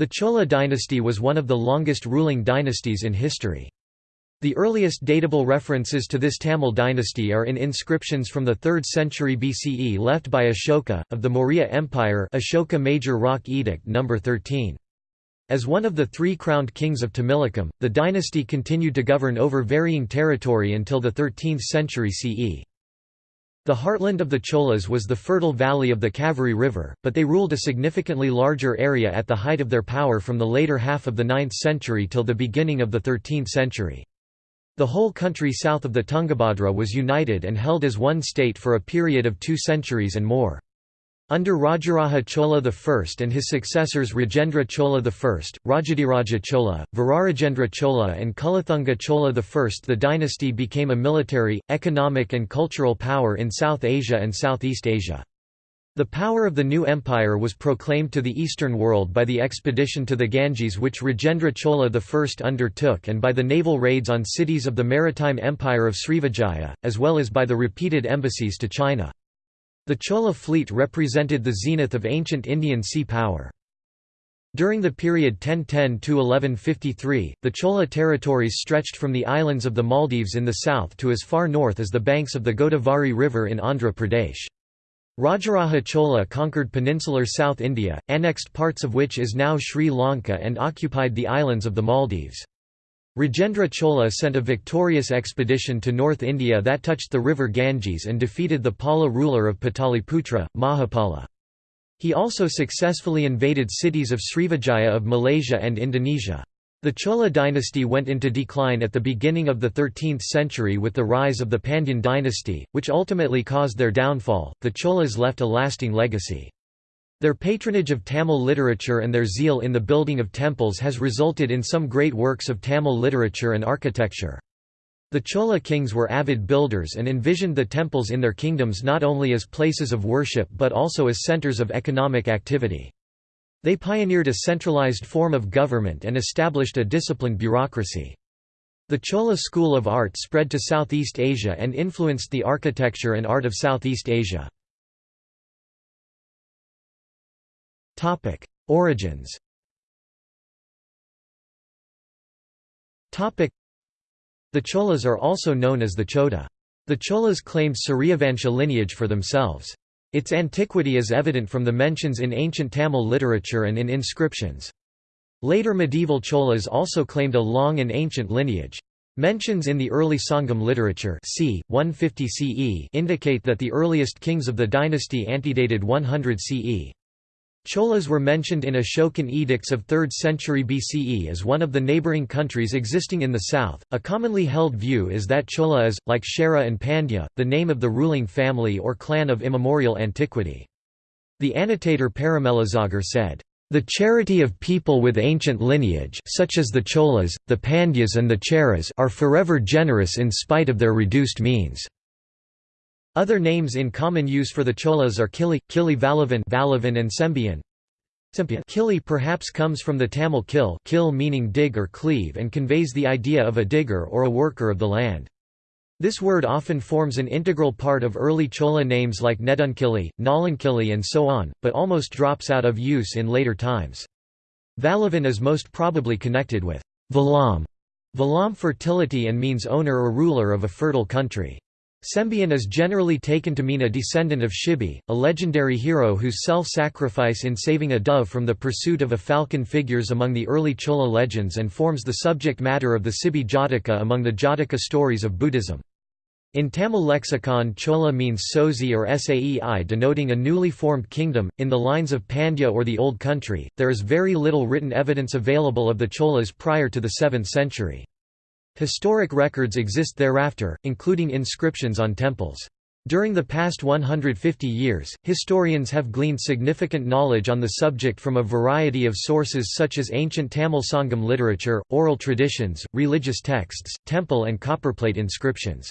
The Chola dynasty was one of the longest ruling dynasties in history. The earliest datable references to this Tamil dynasty are in inscriptions from the 3rd century BCE left by Ashoka, of the Maurya Empire Ashoka Major Rock Edict No. 13. As one of the three crowned kings of Tamilakam, the dynasty continued to govern over varying territory until the 13th century CE. The heartland of the Cholas was the fertile valley of the Kaveri River, but they ruled a significantly larger area at the height of their power from the later half of the 9th century till the beginning of the 13th century. The whole country south of the Tungabhadra was united and held as one state for a period of two centuries and more. Under Rajaraja Chola I and his successors Rajendra Chola I, Rajadiraja Chola, Virarajendra Chola and Kulathunga Chola I the dynasty became a military, economic and cultural power in South Asia and Southeast Asia. The power of the new empire was proclaimed to the Eastern world by the expedition to the Ganges which Rajendra Chola I undertook and by the naval raids on cities of the maritime empire of Srivijaya, as well as by the repeated embassies to China. The Chola fleet represented the zenith of ancient Indian sea power. During the period 1010–1153, the Chola territories stretched from the islands of the Maldives in the south to as far north as the banks of the Godavari River in Andhra Pradesh. Rajaraja Chola conquered peninsular South India, annexed parts of which is now Sri Lanka and occupied the islands of the Maldives. Rajendra Chola sent a victorious expedition to North India that touched the river Ganges and defeated the Pala ruler of Pataliputra, Mahipala. He also successfully invaded cities of Srivijaya of Malaysia and Indonesia. The Chola dynasty went into decline at the beginning of the 13th century with the rise of the Pandyan dynasty, which ultimately caused their downfall. The Cholas left a lasting legacy. Their patronage of Tamil literature and their zeal in the building of temples has resulted in some great works of Tamil literature and architecture. The Chola kings were avid builders and envisioned the temples in their kingdoms not only as places of worship but also as centers of economic activity. They pioneered a centralized form of government and established a disciplined bureaucracy. The Chola school of art spread to Southeast Asia and influenced the architecture and art of Southeast Asia. Origins The Cholas are also known as the Choda. The Cholas claimed Suryavansha lineage for themselves. Its antiquity is evident from the mentions in ancient Tamil literature and in inscriptions. Later medieval Cholas also claimed a long and ancient lineage. Mentions in the early Sangam literature c. 150 CE indicate that the earliest kings of the dynasty antedated 100 CE. Cholas were mentioned in Ashokan edicts of 3rd century BCE as one of the neighbouring countries existing in the south. A commonly held view is that Chola is, like Chera and Pandya, the name of the ruling family or clan of immemorial antiquity. The annotator Parimelazhagar said, the charity of people with ancient lineage such as the Cholas, the Pandyas and the Cheras are forever generous in spite of their reduced means. Other names in common use for the Cholas are Kili, Kili Valavan, Valavan and Sembian. Kili perhaps comes from the Tamil kil, kil meaning dig or cleave and conveys the idea of a digger or a worker of the land. This word often forms an integral part of early Chola names like Nedunkili, Nalankili and so on, but almost drops out of use in later times. Valavan is most probably connected with Valam, Valam fertility and means owner or ruler of a fertile country. Sembian is generally taken to mean a descendant of Shibi, a legendary hero whose self-sacrifice in saving a dove from the pursuit of a falcon figures among the early Chola legends and forms the subject matter of the Sibi Jataka among the Jataka stories of Buddhism. In Tamil lexicon Chola means Sozi or Saei denoting a newly formed kingdom. In the lines of Pandya or the Old Country, there is very little written evidence available of the Cholas prior to the 7th century. Historic records exist thereafter, including inscriptions on temples. During the past 150 years, historians have gleaned significant knowledge on the subject from a variety of sources such as ancient Tamil Sangam literature, oral traditions, religious texts, temple and copperplate inscriptions.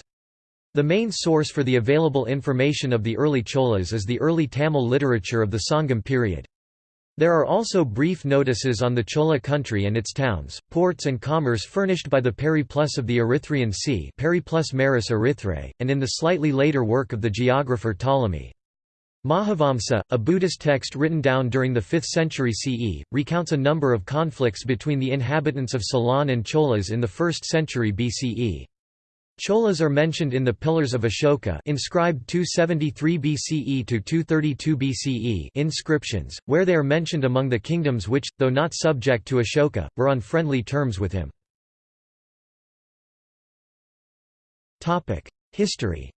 The main source for the available information of the early Cholas is the early Tamil literature of the Sangam period. There are also brief notices on the Chola country and its towns, ports and commerce furnished by the Periplus of the Erythraean Sea Periplus Maris Erythrae, and in the slightly later work of the geographer Ptolemy. Mahavamsa, a Buddhist text written down during the 5th century CE, recounts a number of conflicts between the inhabitants of Ceylon and Cholas in the 1st century BCE. Cholas are mentioned in the Pillars of Ashoka inscribed 273 BCE to 232 BCE inscriptions, where they are mentioned among the kingdoms which, though not subject to Ashoka, were on friendly terms with him. History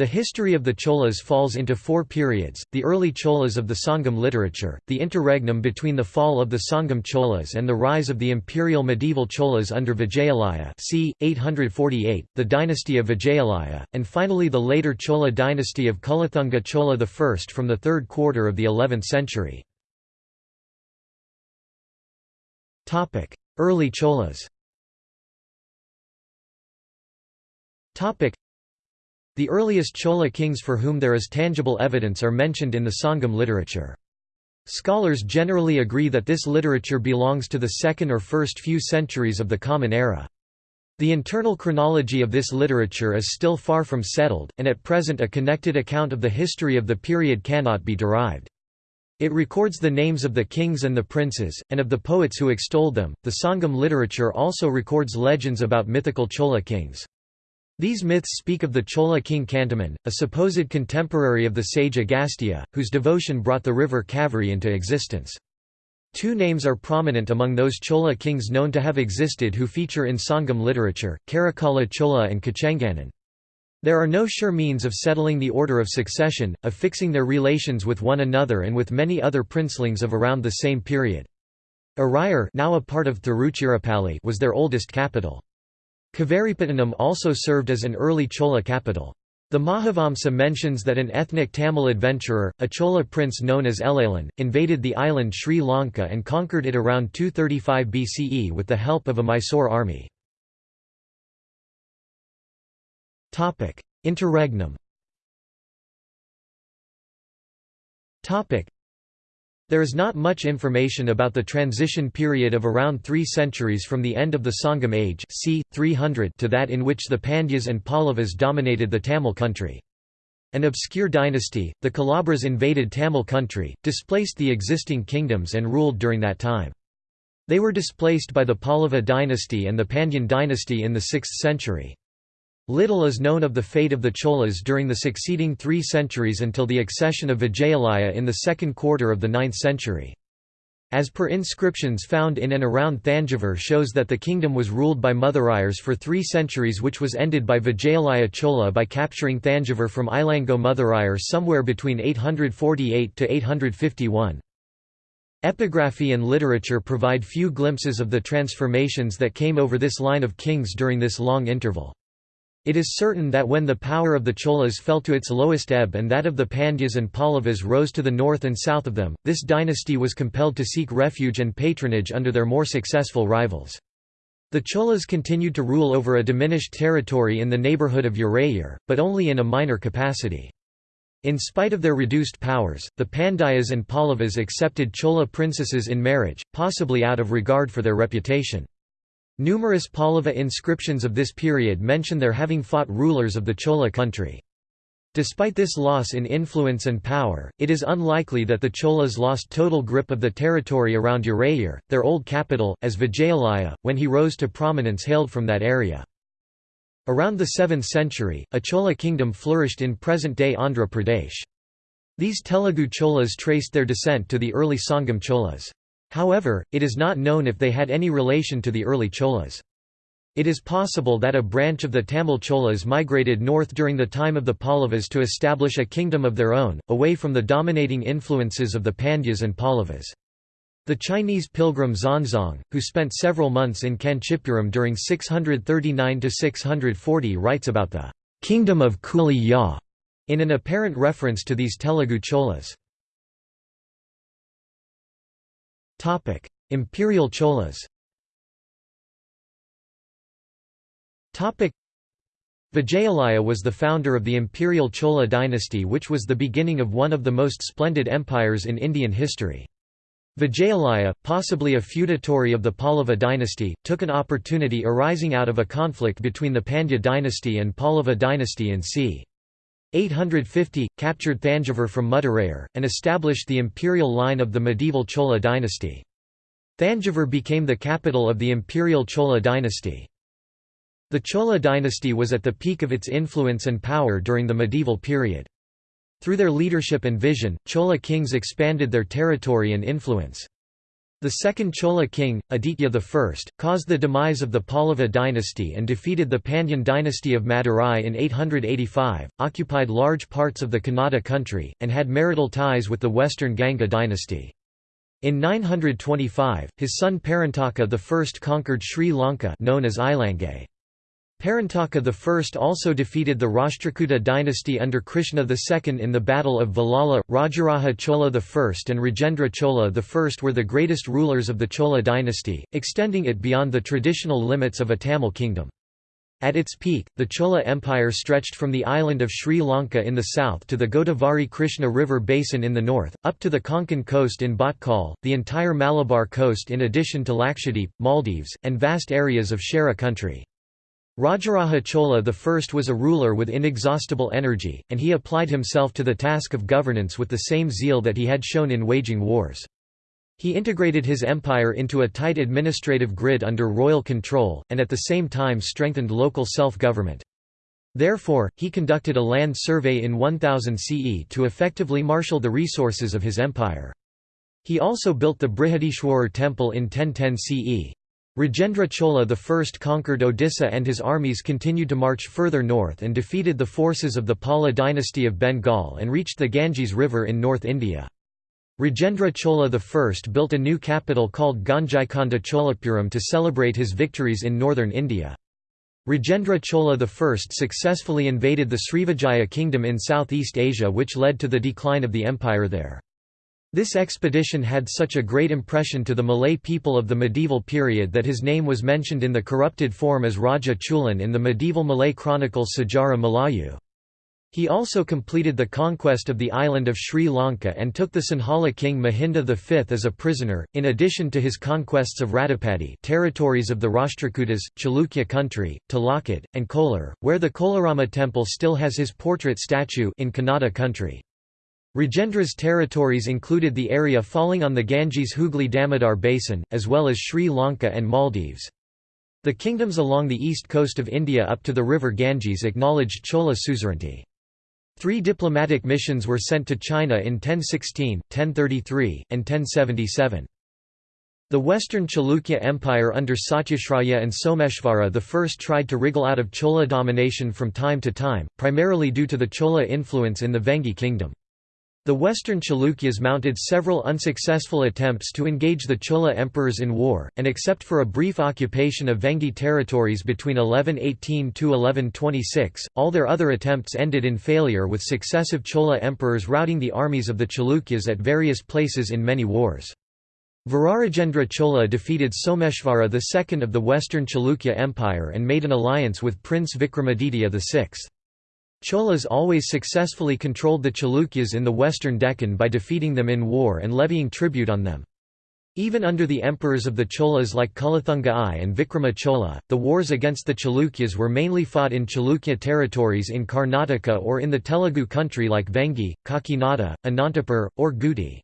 the history of the Cholas falls into four periods, the early Cholas of the Sangam literature, the interregnum between the fall of the Sangam Cholas and the rise of the imperial medieval Cholas under Vijayalaya c. 848, the dynasty of Vijayalaya, and finally the later Chola dynasty of Kulathunga Chola I from the third quarter of the 11th century. Early Cholas the earliest Chola kings for whom there is tangible evidence are mentioned in the Sangam literature. Scholars generally agree that this literature belongs to the second or first few centuries of the Common Era. The internal chronology of this literature is still far from settled, and at present a connected account of the history of the period cannot be derived. It records the names of the kings and the princes, and of the poets who extolled them. The Sangam literature also records legends about mythical Chola kings. These myths speak of the Chola king Kantaman, a supposed contemporary of the sage Agastya, whose devotion brought the river Kaveri into existence. Two names are prominent among those Chola kings known to have existed who feature in Sangam literature, Karikala Chola and Kocengannan. There are no sure means of settling the order of succession, of fixing their relations with one another and with many other princelings of around the same period. Urayur now a part of Tiruchirappalli was their oldest capital. Kaveripattinam also served as an early Chola capital. The Mahavamsa mentions that an ethnic Tamil adventurer, a Chola prince known as Elalan, invaded the island Sri Lanka and conquered it around 235 BCE with the help of a Mysore army. Interregnum there is not much information about the transition period of around three centuries from the end of the Sangam age c. 300 to that in which the Pandyas and Pallavas dominated the Tamil country. An obscure dynasty, the Kalabras invaded Tamil country, displaced the existing kingdoms and ruled during that time. They were displaced by the Pallava dynasty and the Pandyan dynasty in the 6th century. Little is known of the fate of the Cholas during the succeeding three centuries until the accession of Vijayalaya in the second quarter of the 9th century. As per inscriptions found in and around Thanjavur shows that the kingdom was ruled by Mathurayars for three centuries which was ended by Vijayalaya Chola by capturing Thanjavur from Ilango Mathurayar somewhere between 848 to 851. Epigraphy and literature provide few glimpses of the transformations that came over this line of kings during this long interval. It is certain that when the power of the Cholas fell to its lowest ebb and that of the Pandyas and Pallavas rose to the north and south of them, this dynasty was compelled to seek refuge and patronage under their more successful rivals. The Cholas continued to rule over a diminished territory in the neighbourhood of Urayur, but only in a minor capacity. In spite of their reduced powers, the Pandyas and Pallavas accepted Chola princesses in marriage, possibly out of regard for their reputation. Numerous Pallava inscriptions of this period mention their having fought rulers of the Chola country. Despite this loss in influence and power, it is unlikely that the Cholas lost total grip of the territory around Urayur, their old capital, as Vijayalaya, when he rose to prominence hailed from that area. Around the 7th century, a Chola kingdom flourished in present-day Andhra Pradesh. These Telugu Cholas traced their descent to the early Sangam Cholas. However, it is not known if they had any relation to the early Cholas. It is possible that a branch of the Tamil Cholas migrated north during the time of the Pallavas to establish a kingdom of their own, away from the dominating influences of the Pandyas and Pallavas. The Chinese pilgrim Xuanzang, who spent several months in Kanchipuram during 639–640 writes about the «kingdom of Kuli Ya» in an apparent reference to these Telugu Cholas. Topic: Imperial Cholas. Topic: Vijayalaya was the founder of the imperial Chola dynasty which was the beginning of one of the most splendid empires in Indian history. Vijayalaya, possibly a feudatory of the Pallava dynasty, took an opportunity arising out of a conflict between the Pandya dynasty and Pallava dynasty in c. 850, captured Thanjavur from Mudirayar, and established the imperial line of the medieval Chola dynasty. Thanjavur became the capital of the imperial Chola dynasty. The Chola dynasty was at the peak of its influence and power during the medieval period. Through their leadership and vision, Chola kings expanded their territory and influence. The second Chola king, Aditya I, caused the demise of the Pallava dynasty and defeated the Pandyan dynasty of Madurai in 885, occupied large parts of the Kannada country, and had marital ties with the western Ganga dynasty. In 925, his son Parantaka I conquered Sri Lanka known as Ilangay. Parantaka I also defeated the Rashtrakuta dynasty under Krishna II in the Battle of Vallala. Rajaraja Chola I and Rajendra Chola I were the greatest rulers of the Chola dynasty, extending it beyond the traditional limits of a Tamil kingdom. At its peak, the Chola Empire stretched from the island of Sri Lanka in the south to the Godavari Krishna River basin in the north, up to the Konkan coast in Bhatkal, the entire Malabar coast in addition to Lakshadweep, Maldives, and vast areas of Chera country. Rajaraja Chola I was a ruler with inexhaustible energy, and he applied himself to the task of governance with the same zeal that he had shown in waging wars. He integrated his empire into a tight administrative grid under royal control, and at the same time strengthened local self-government. Therefore, he conducted a land survey in 1000 CE to effectively marshal the resources of his empire. He also built the Brihadishwarar temple in 1010 CE. Rajendra Chola I conquered Odisha and his armies continued to march further north and defeated the forces of the Pala dynasty of Bengal and reached the Ganges River in North India. Rajendra Chola I built a new capital called Gangaikonda Cholapuram to celebrate his victories in northern India. Rajendra Chola I successfully invaded the Srivijaya kingdom in Southeast Asia which led to the decline of the empire there. This expedition had such a great impression to the Malay people of the medieval period that his name was mentioned in the corrupted form as Raja Chulan in the medieval Malay chronicle Sejarah Melayu. He also completed the conquest of the island of Sri Lanka and took the Sinhala king Mahinda V as a prisoner, in addition to his conquests of Ratapadi territories of the Rashtrakutas, Chalukya country, Talakad, and Kolar, where the Kolarama temple still has his portrait statue in Kannada country. Rajendra's territories included the area falling on the Ganges Hooghly Damodar basin, as well as Sri Lanka and Maldives. The kingdoms along the east coast of India up to the river Ganges acknowledged Chola suzerainty. Three diplomatic missions were sent to China in 1016, 1033, and 1077. The Western Chalukya Empire under Satyashraya and Someshvara I tried to wriggle out of Chola domination from time to time, primarily due to the Chola influence in the Vengi kingdom. The western Chalukyas mounted several unsuccessful attempts to engage the Chola emperors in war, and except for a brief occupation of Vengi territories between 1118–1126, all their other attempts ended in failure with successive Chola emperors routing the armies of the Chalukyas at various places in many wars. Virarajendra Chola defeated Someshvara II of the western Chalukya Empire and made an alliance with Prince Vikramaditya VI. Cholas always successfully controlled the Chalukyas in the western Deccan by defeating them in war and levying tribute on them. Even under the emperors of the Cholas like Kulothunga I and Vikrama Chola, the wars against the Chalukyas were mainly fought in Chalukya territories in Karnataka or in the Telugu country like Vengi, Kakinada, Anantapur, or Guti.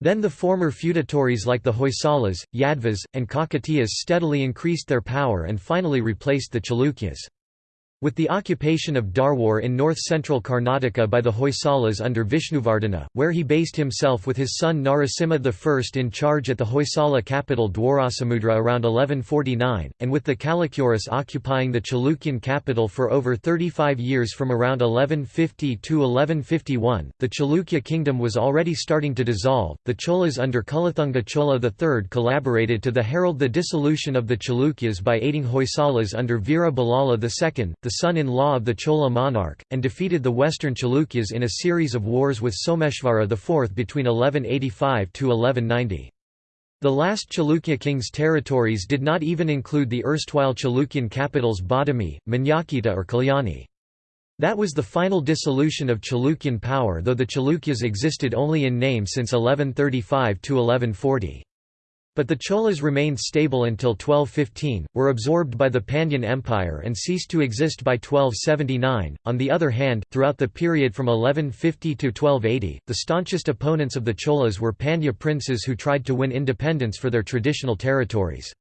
Then the former feudatories like the Hoysalas, Yadvas, and Kakatiyas steadily increased their power and finally replaced the Chalukyas. With the occupation of Dharwar in north-central Karnataka by the Hoysalas under Vishnuvardhana, where he based himself with his son Narasimha I in charge at the Hoysala capital Dwarasamudra around 1149, and with the Kalachuris occupying the Chalukyan capital for over 35 years from around 1150 to 1151, the Chalukya kingdom was already starting to dissolve. The Cholas under Kulothunga Chola III collaborated to the herald the dissolution of the Chalukyas by aiding Hoysalas under Veera Ballala II, the son-in-law of the Chola monarch, and defeated the western Chalukyas in a series of wars with Someshvara IV between 1185–1190. The last Chalukya king's territories did not even include the erstwhile Chalukyan capitals Badami, Manyakheta or Kalyani. That was the final dissolution of Chalukyan power though the Chalukyas existed only in name since 1135–1140. But the Cholas remained stable until 1215, were absorbed by the Pandyan Empire and ceased to exist by 1279. On the other hand, throughout the period from 1150 to 1280, the staunchest opponents of the Cholas were Pandya princes who tried to win independence for their traditional territories.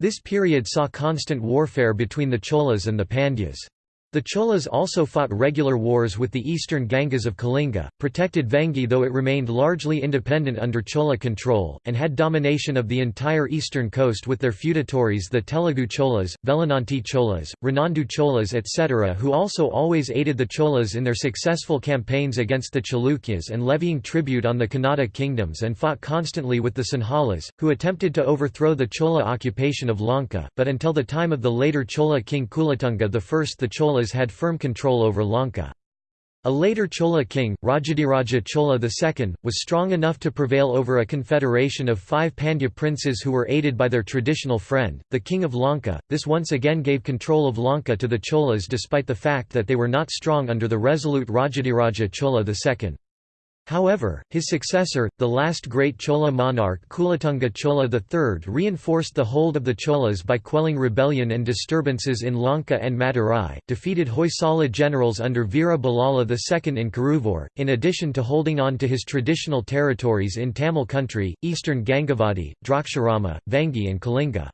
This period saw constant warfare between the Cholas and the Pandyas. The Cholas also fought regular wars with the eastern Gangas of Kalinga, protected Vengi though it remained largely independent under Chola control, and had domination of the entire eastern coast with their feudatories the Telugu Cholas, Velananti Cholas, Renandu Cholas etc. who also always aided the Cholas in their successful campaigns against the Chalukyas and levying tribute on the Kannada kingdoms and fought constantly with the Sinhalas, who attempted to overthrow the Chola occupation of Lanka, but until the time of the later Chola king Kulothunga I the Cholas Cholas had firm control over Lanka. A later Chola king, Rajadiraja Chola II, was strong enough to prevail over a confederation of five Pandya princes who were aided by their traditional friend, the king of Lanka. This once again gave control of Lanka to the Cholas despite the fact that they were not strong under the resolute Rajadiraja Chola II. However, his successor, the last great Chola monarch Kulothunga Chola III reinforced the hold of the Cholas by quelling rebellion and disturbances in Lanka and Madurai, defeated Hoysala generals under Veera Ballala II in Karuvur, in addition to holding on to his traditional territories in Tamil country, eastern Gangavadi, Draksharama, Vengi and Kalinga.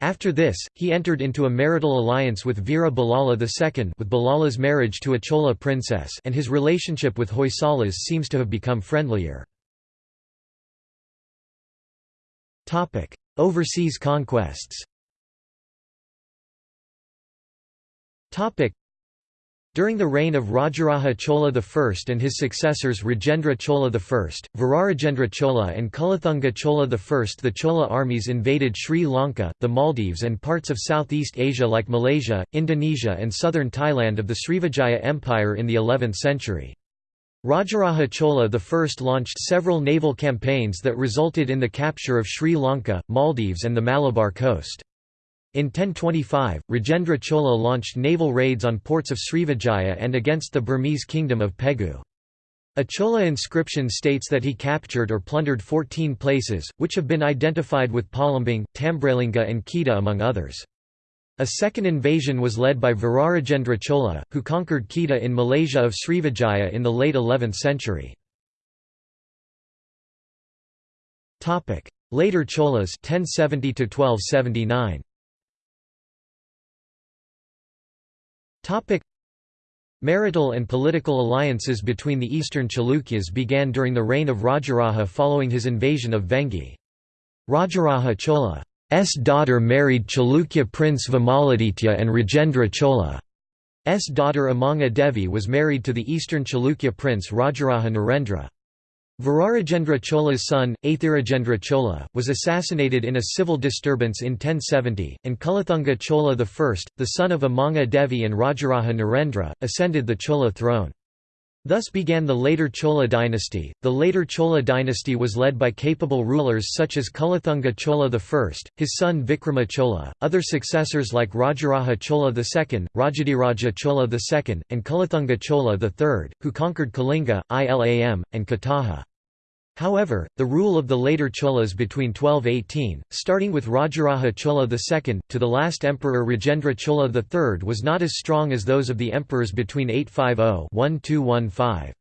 After this, he entered into a marital alliance with Veera Ballala II with Ballala's marriage to a Chola princess and his relationship with Hoysalas seems to have become friendlier. Overseas conquests during the reign of Rajaraja Chola I and his successors Rajendra Chola I, Virarajendra Chola and Kulothunga Chola I the Chola armies invaded Sri Lanka, the Maldives and parts of Southeast Asia like Malaysia, Indonesia and southern Thailand of the Srivijaya Empire in the 11th century. Rajaraja Chola I launched several naval campaigns that resulted in the capture of Sri Lanka, Maldives and the Malabar coast. In 1025, Rajendra Chola launched naval raids on ports of Srivijaya and against the Burmese kingdom of Pegu. A Chola inscription states that he captured or plundered 14 places, which have been identified with Palembang, Tambralinga and Kedah among others. A second invasion was led by Virarajendra Chola, who conquered Kedah in Malaysia of Srivijaya in the late 11th century. Later Cholas 1070 1279. Marital and political alliances between the eastern Chalukyas began during the reign of Rajaraja following his invasion of Vengi. Rajaraja Chola's daughter married Chalukya prince Vimaladitya and Rajendra Chola's daughter Amanga Devi was married to the eastern Chalukya prince Rajaraja Narendra. Virarajendra Chola's son, Athirajendra Chola, was assassinated in a civil disturbance in 1070, and Kulothunga Chola I, the son of Amanga Devi and Rajaraja Narendra, ascended the Chola throne. Thus began the later Chola dynasty. The later Chola dynasty was led by capable rulers such as Kulothunga Chola I, his son Vikrama Chola, other successors like Rajaraja Chola II, Rajadiraja Chola II, and Kulothunga Chola III, who conquered Kalinga, Ilam, and Kataha. However, the rule of the later Cholas between 1218, starting with Rajaraja Chola II, to the last emperor Rajendra Chola III was not as strong as those of the emperors between 850–1215.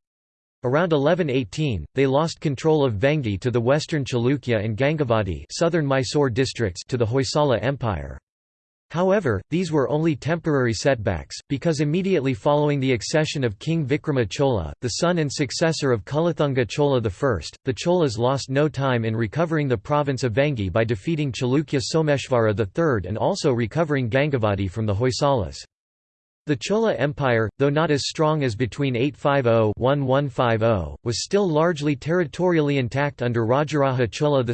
Around 1118, they lost control of Vengi to the western Chalukya and Gangavadi southern Mysore districts to the Hoysala Empire. However, these were only temporary setbacks, because immediately following the accession of King Vikrama Chola, the son and successor of Kulothunga Chola I, the Cholas lost no time in recovering the province of Vengi by defeating Chalukya Someshvara III and also recovering Gangavadi from the Hoysalas. The Chola Empire, though not as strong as between 850–1150, was still largely territorially intact under Rajaraja Chola II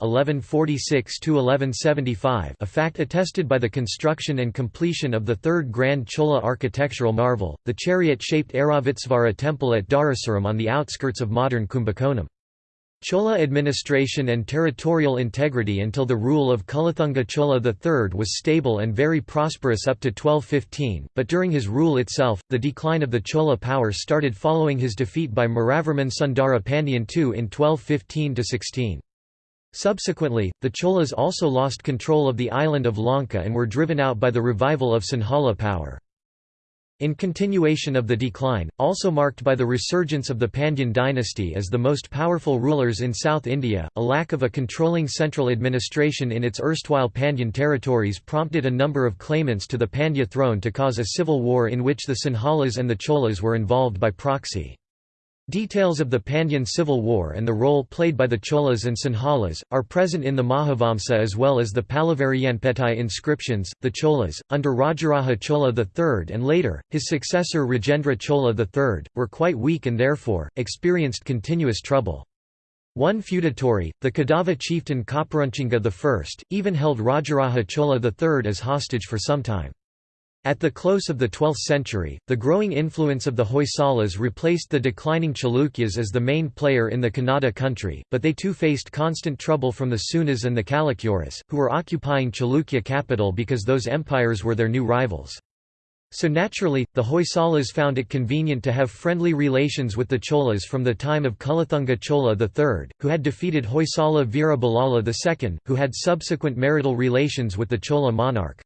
(1146–1175), a fact attested by the construction and completion of the third grand Chola architectural marvel, the chariot-shaped Airavatesvara temple at Darasuram on the outskirts of modern Kumbakonam. Chola administration and territorial integrity until the rule of Kulothunga Chola III was stable and very prosperous up to 1215, but during his rule itself, the decline of the Chola power started following his defeat by Maravarman Sundara Pandyan II in 1215–16. Subsequently, the Cholas also lost control of the island of Lanka and were driven out by the revival of Sinhala power. In continuation of the decline, also marked by the resurgence of the Pandyan dynasty as the most powerful rulers in South India, a lack of a controlling central administration in its erstwhile Pandyan territories prompted a number of claimants to the Pandya throne to cause a civil war in which the Sinhalas and the Cholas were involved by proxy. Details of the Pandyan civil war and the role played by the Cholas and Sinhalas, are present in the Mahavamsa as well as the Palavariyanpettai inscriptions. The Cholas, under Rajaraja Chola III and later, his successor Rajendra Chola III, were quite weak and therefore, experienced continuous trouble. One feudatory, the Kadava chieftain Kopperunchinga I, even held Rajaraja Chola III as hostage for some time. At the close of the 12th century, the growing influence of the Hoysalas replaced the declining Chalukyas as the main player in the Kannada country, but they too faced constant trouble from the Seunas and the Chalukyuras, who were occupying Chalukya capital because those empires were their new rivals. So naturally, the Hoysalas found it convenient to have friendly relations with the Cholas from the time of Kulothunga Chola III, who had defeated Hoysala Veera II, who had subsequent marital relations with the Chola monarch.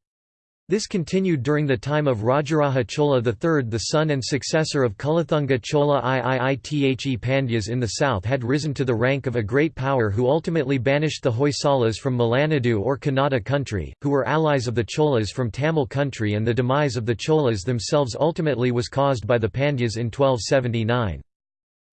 This continued during the time of Rajaraja Chola III the son and successor of Kulothunga Chola Iiithe Pandyas in the south had risen to the rank of a great power who ultimately banished the Hoysalas from Malanadu or Kannada country, who were allies of the Cholas from Tamil country and the demise of the Cholas themselves ultimately was caused by the Pandyas in 1279.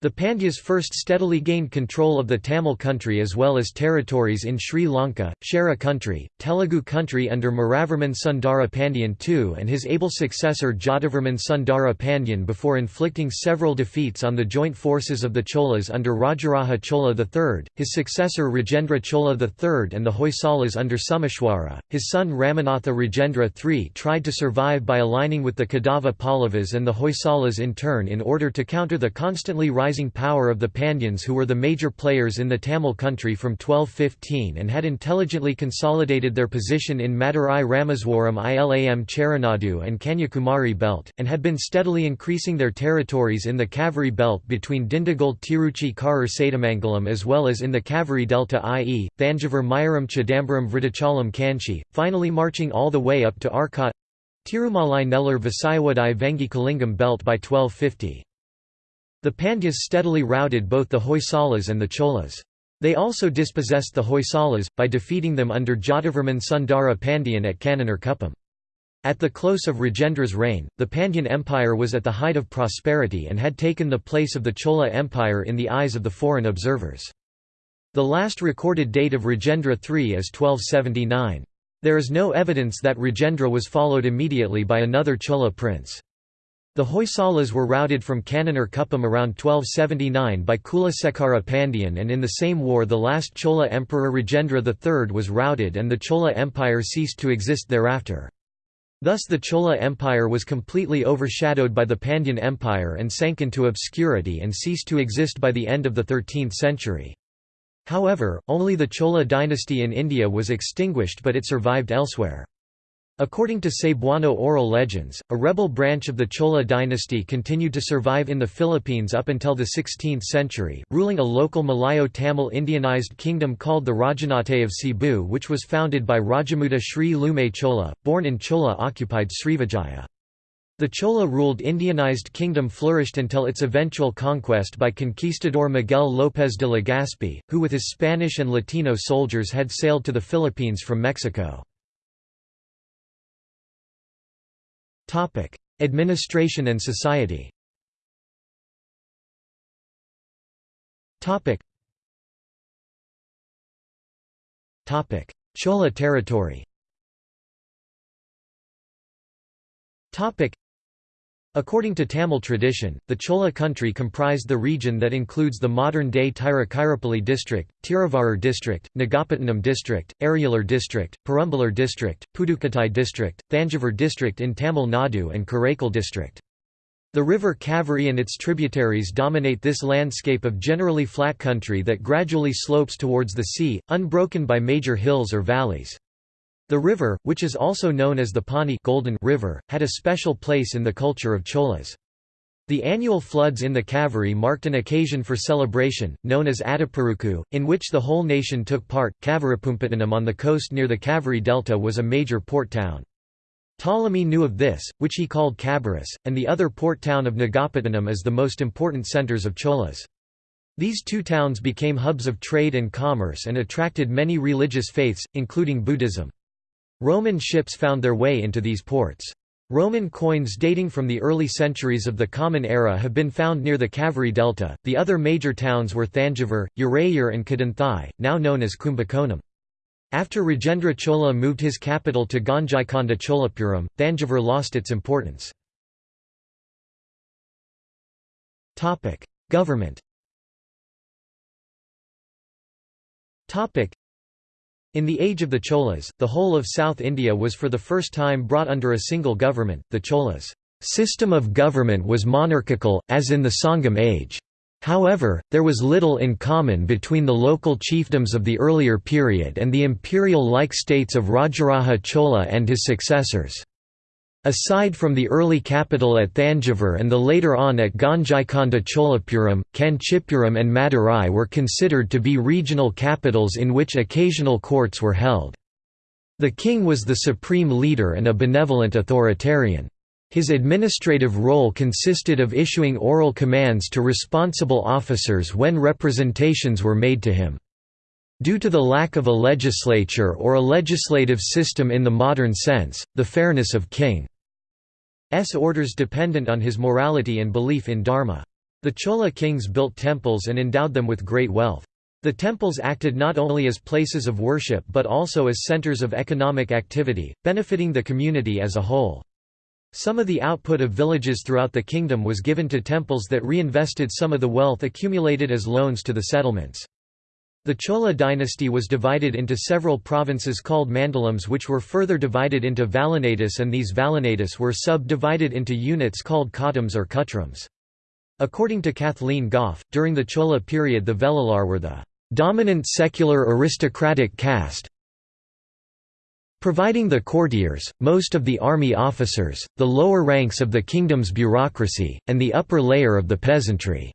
The Pandyas first steadily gained control of the Tamil country as well as territories in Sri Lanka, Chera country, Telugu country under Maravarman Sundara Pandyan II and his able successor Jatavarman Sundara Pandyan before inflicting several defeats on the joint forces of the Cholas under Rajaraja Chola III, his successor Rajendra Chola III and the Hoysalas under Someshwara. His son Ramanatha Rajendra III tried to survive by aligning with the Kadava Pallavas and the Hoysalas in turn in order to counter the constantly rising rising power of the Pandyans who were the major players in the Tamil country from 1215 and had intelligently consolidated their position in Madurai Rameswaram Ilam Cheranadu and Kanyakumari belt, and had been steadily increasing their territories in the Kaveri belt between Dindigul Tiruchi Karur Sadamangalam as well as in the Kaveri delta i.e., Thanjavur Mayaram Chidambaram Vridachalam Kanchi, finally marching all the way up to Arcot Tirumalai Nellore Visayawadi Vengi Kalingam belt by 1250. The Pandyas steadily routed both the Hoysalas and the Cholas. They also dispossessed the Hoysalas, by defeating them under Jatavarman Sundara Pandyan at Kannanur At the close of Rajendra's reign, the Pandyan Empire was at the height of prosperity and had taken the place of the Chola Empire in the eyes of the foreign observers. The last recorded date of Rajendra III is 1279. There is no evidence that Rajendra was followed immediately by another Chola prince. The Hoysalas were routed from Kannanur Kuppam around 1279 by Kulasekara Pandyan and in the same war the last Chola emperor Rajendra III was routed and the Chola Empire ceased to exist thereafter. Thus the Chola Empire was completely overshadowed by the Pandyan Empire and sank into obscurity and ceased to exist by the end of the 13th century. However, only the Chola dynasty in India was extinguished but it survived elsewhere. According to Cebuano oral legends, a rebel branch of the Chola dynasty continued to survive in the Philippines up until the 16th century, ruling a local Malayo-Tamil Indianized kingdom called the Rajanate of Cebu which was founded by Rajamuda Sri Lume Chola, born in Chola-occupied Srivijaya. The Chola-ruled Indianized kingdom flourished until its eventual conquest by conquistador Miguel López de Legazpi, who with his Spanish and Latino soldiers had sailed to the Philippines from Mexico. Topic: Administration and society. Topic. Topic: Chola territory. Topic: According to Tamil tradition, the Chola country comprised the region that includes the modern-day Tiruchirappalli district, Tiruvarur district, Nagapattinam district, Ariyalur district, Perambalur district, Pudukkottai district, Thanjavur district in Tamil Nadu and Karaikal district. The river Kaveri and its tributaries dominate this landscape of generally flat country that gradually slopes towards the sea, unbroken by major hills or valleys. The river, which is also known as the Pani Golden River, had a special place in the culture of Cholas. The annual floods in the Kaveri marked an occasion for celebration, known as Adiperukku, in which the whole nation took part. Kaveripumpattinam on the coast near the Kaveri Delta was a major port town. Ptolemy knew of this, which he called Cabarrus, and the other port town of Nagapattinam as the most important centers of Cholas. These two towns became hubs of trade and commerce and attracted many religious faiths, including Buddhism. Roman ships found their way into these ports. Roman coins dating from the early centuries of the Common Era have been found near the Kaveri Delta. The other major towns were Thanjavur, Urayur, and Kadanthai, now known as Kumbakonam. After Rajendra Chola moved his capital to Gangaikonda Cholapuram, Thanjavur lost its importance. Government in the age of the Cholas, the whole of South India was for the first time brought under a single government. The Cholas' system of government was monarchical, as in the Sangam age. However, there was little in common between the local chiefdoms of the earlier period and the imperial-like states of Rajaraja Chola and his successors. Aside from the early capital at Thanjavur and the later on at Gangaikonda Cholapuram, Kanchipuram and Madurai were considered to be regional capitals in which occasional courts were held. The king was the supreme leader and a benevolent authoritarian. His administrative role consisted of issuing oral commands to responsible officers when representations were made to him. Due to the lack of a legislature or a legislative system in the modern sense, the fairness of King's orders dependent on his morality and belief in dharma. The Chola kings built temples and endowed them with great wealth. The temples acted not only as places of worship but also as centers of economic activity, benefiting the community as a whole. Some of the output of villages throughout the kingdom was given to temples that reinvested some of the wealth accumulated as loans to the settlements. The Chola dynasty was divided into several provinces called mandalams which were further divided into valanatis and these valanatis were sub-divided into units called khatams or kutrams. According to Kathleen Gough, during the Chola period the Velalar were the dominant secular aristocratic caste, providing the courtiers, most of the army officers, the lower ranks of the kingdom's bureaucracy, and the upper layer of the peasantry.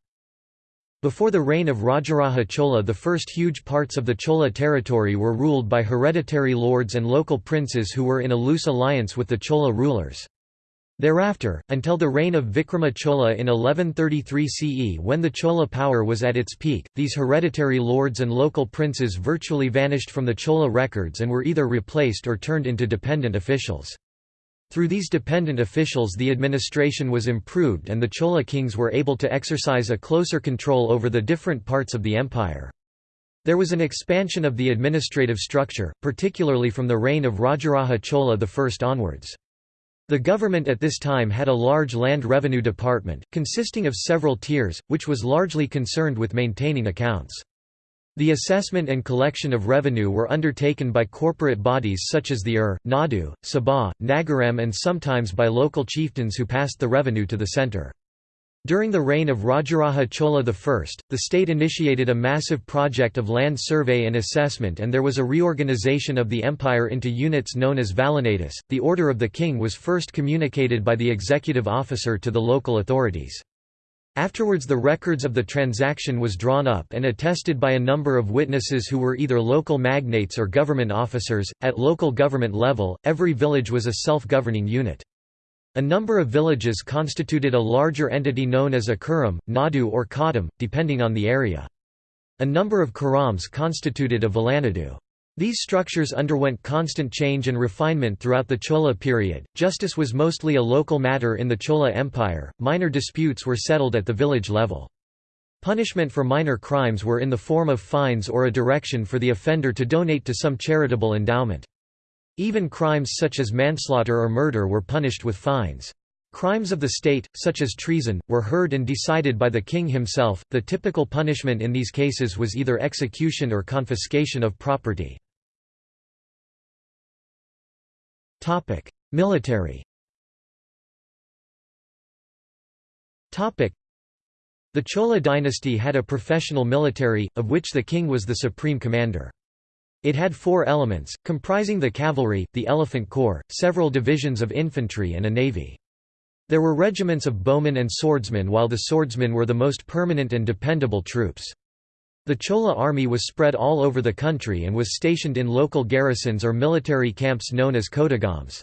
Before the reign of Rajaraja Chola the first huge parts of the Chola territory were ruled by hereditary lords and local princes who were in a loose alliance with the Chola rulers. Thereafter, until the reign of Vikrama Chola in 1133 CE when the Chola power was at its peak, these hereditary lords and local princes virtually vanished from the Chola records and were either replaced or turned into dependent officials. Through these dependent officials the administration was improved and the Chola kings were able to exercise a closer control over the different parts of the empire. There was an expansion of the administrative structure, particularly from the reign of Rajaraja Chola I onwards. The government at this time had a large land revenue department, consisting of several tiers, which was largely concerned with maintaining accounts. The assessment and collection of revenue were undertaken by corporate bodies such as the Ur, Nadu, Sabha, Nagaram and sometimes by local chieftains who passed the revenue to the centre. During the reign of Rajaraja Chola I, the state initiated a massive project of land survey and assessment and there was a reorganization of the empire into units known as valanatis. The order of the king was first communicated by the executive officer to the local authorities. Afterwards the records of the transaction was drawn up and attested by a number of witnesses who were either local magnates or government officers. At local government level, every village was a self-governing unit. A number of villages constituted a larger entity known as a kuram, nadu or khatam, depending on the area. A number of kurams constituted a vilanadu. These structures underwent constant change and refinement throughout the Chola period. Justice was mostly a local matter in the Chola Empire, minor disputes were settled at the village level. Punishment for minor crimes were in the form of fines or a direction for the offender to donate to some charitable endowment. Even crimes such as manslaughter or murder were punished with fines. Crimes of the state, such as treason, were heard and decided by the king himself. The typical punishment in these cases was either execution or confiscation of property. Topic: Military. The Chola dynasty had a professional military, of which the king was the supreme commander. It had four elements, comprising the cavalry, the elephant corps, several divisions of infantry and a navy. There were regiments of bowmen and swordsmen while the swordsmen were the most permanent and dependable troops. The Chola army was spread all over the country and was stationed in local garrisons or military camps known as kodagams.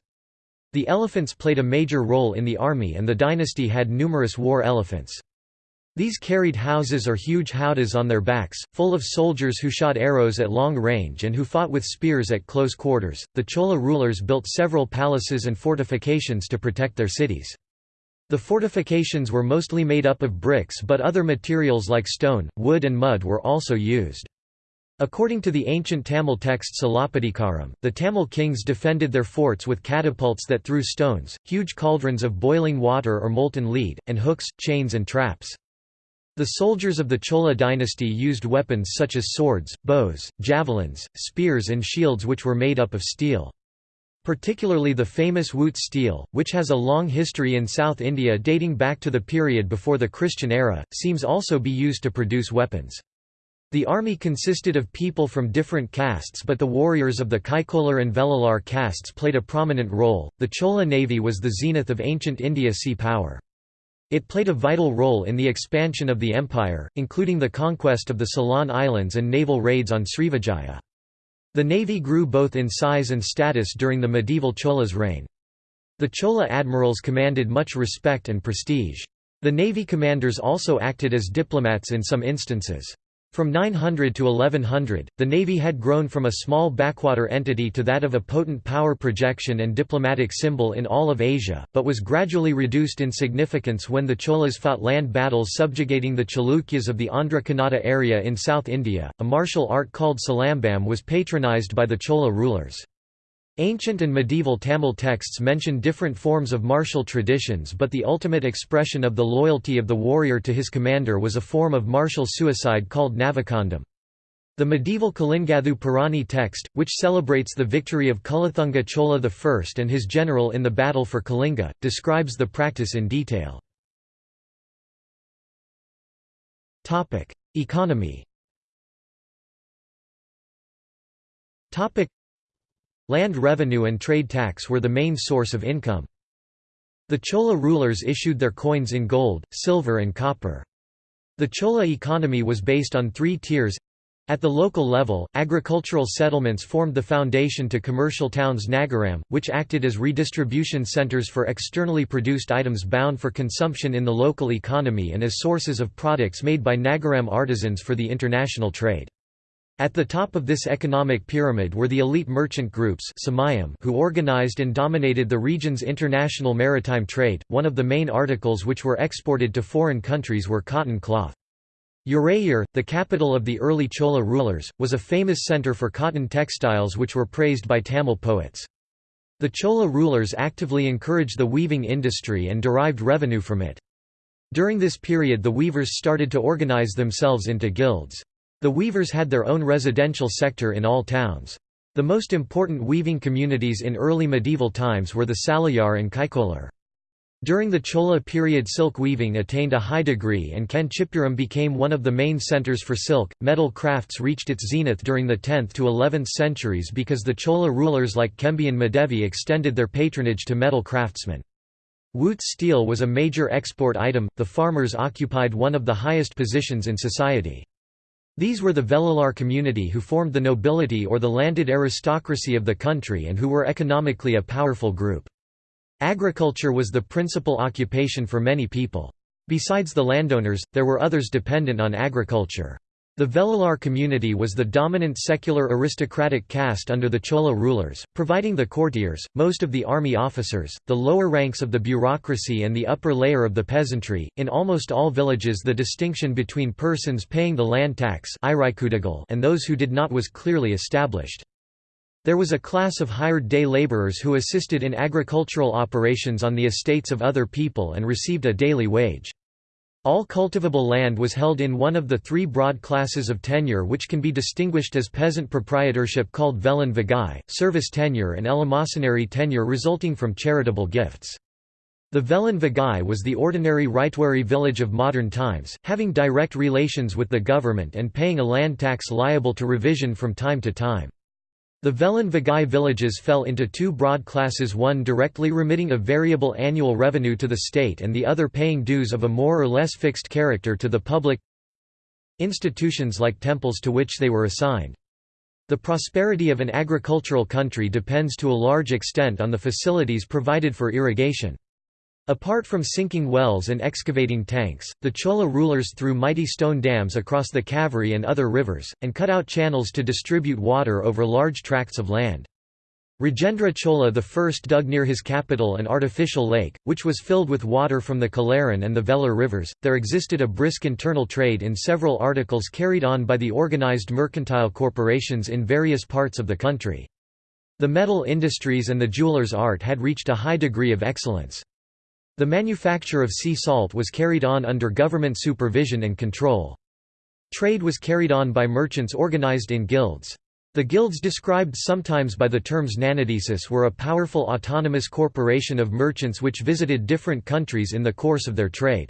The elephants played a major role in the army and the dynasty had numerous war elephants. These carried houses or huge howdahs on their backs, full of soldiers who shot arrows at long range and who fought with spears at close quarters. The Chola rulers built several palaces and fortifications to protect their cities. The fortifications were mostly made up of bricks but other materials like stone, wood and mud were also used. According to the ancient Tamil text Silappatikaram, the Tamil kings defended their forts with catapults that threw stones, huge cauldrons of boiling water or molten lead, and hooks, chains and traps. The soldiers of the Chola dynasty used weapons such as swords, bows, javelins, spears and shields which were made up of steel. Particularly the famous Wootz steel, which has a long history in South India dating back to the period before the Christian era, seems also be used to produce weapons. The army consisted of people from different castes but the warriors of the Kaikolar and Velalar castes played a prominent role. The Chola navy was the zenith of ancient India sea power. It played a vital role in the expansion of the empire, including the conquest of the Ceylon Islands and naval raids on Srivijaya. The navy grew both in size and status during the medieval Chola's reign. The Chola admirals commanded much respect and prestige. The navy commanders also acted as diplomats in some instances. From 900 to 1100, the navy had grown from a small backwater entity to that of a potent power projection and diplomatic symbol in all of Asia, but was gradually reduced in significance when the Cholas fought land battles subjugating the Chalukyas of the Andhra Kannada area in South India. A martial art called Silambam was patronized by the Chola rulers. Ancient and medieval Tamil texts mention different forms of martial traditions but the ultimate expression of the loyalty of the warrior to his commander was a form of martial suicide called Navakandam. The medieval Kalingathu Parani text, which celebrates the victory of Kulathunga Chola I and his general in the battle for Kalinga, describes the practice in detail. Economy Land revenue and trade tax were the main source of income. The Chola rulers issued their coins in gold, silver and copper. The Chola economy was based on three tiers. At the local level, agricultural settlements formed the foundation to commercial towns Nagaram, which acted as redistribution centers for externally produced items bound for consumption in the local economy and as sources of products made by Nagaram artisans for the international trade. At the top of this economic pyramid were the elite merchant groups who organized and dominated the region's international maritime trade. One of the main articles which were exported to foreign countries were cotton cloth. Urayur, the capital of the early Chola rulers, was a famous center for cotton textiles which were praised by Tamil poets. The Chola rulers actively encouraged the weaving industry and derived revenue from it. During this period the weavers started to organize themselves into guilds. The weavers had their own residential sector in all towns. The most important weaving communities in early medieval times were the Salayar and Kaikolar. During the Chola period silk weaving attained a high degree and Kanchipuram became one of the main centers for silk. Metal crafts reached its zenith during the 10th to 11th centuries because the Chola rulers like Kembi and Madevi extended their patronage to metal craftsmen. Wootz steel was a major export item, the farmers occupied one of the highest positions in society. These were the Velalar community who formed the nobility or the landed aristocracy of the country and who were economically a powerful group. Agriculture was the principal occupation for many people. Besides the landowners, there were others dependent on agriculture. The Velalar community was the dominant secular aristocratic caste under the Chola rulers, providing the courtiers, most of the army officers, the lower ranks of the bureaucracy and the upper layer of the peasantry. In almost all villages the distinction between persons paying the land tax and those who did not was clearly established. There was a class of hired day laborers who assisted in agricultural operations on the estates of other people and received a daily wage. All cultivable land was held in one of the three broad classes of tenure which can be distinguished as peasant proprietorship called Velan Vagai, service tenure and eleemosynary tenure resulting from charitable gifts. The Velin Vigai was the ordinary ryotwari village of modern times, having direct relations with the government and paying a land tax liable to revision from time to time. The Velin Vigai villages fell into two broad classes one directly remitting a variable annual revenue to the state and the other paying dues of a more or less fixed character to the public institutions like temples to which they were assigned. The prosperity of an agricultural country depends to a large extent on the facilities provided for irrigation. Apart from sinking wells and excavating tanks, the Chola rulers threw mighty stone dams across the Kaveri and other rivers, and cut out channels to distribute water over large tracts of land. Rajendra Chola I dug near his capital an artificial lake, which was filled with water from the Kalaran and the Velar rivers. There existed a brisk internal trade in several articles carried on by the organized mercantile corporations in various parts of the country. The metal industries and the jeweller's art had reached a high degree of excellence. The manufacture of sea salt was carried on under government supervision and control. Trade was carried on by merchants organized in guilds. The guilds described sometimes by the terms nanadesis were a powerful autonomous corporation of merchants which visited different countries in the course of their trade.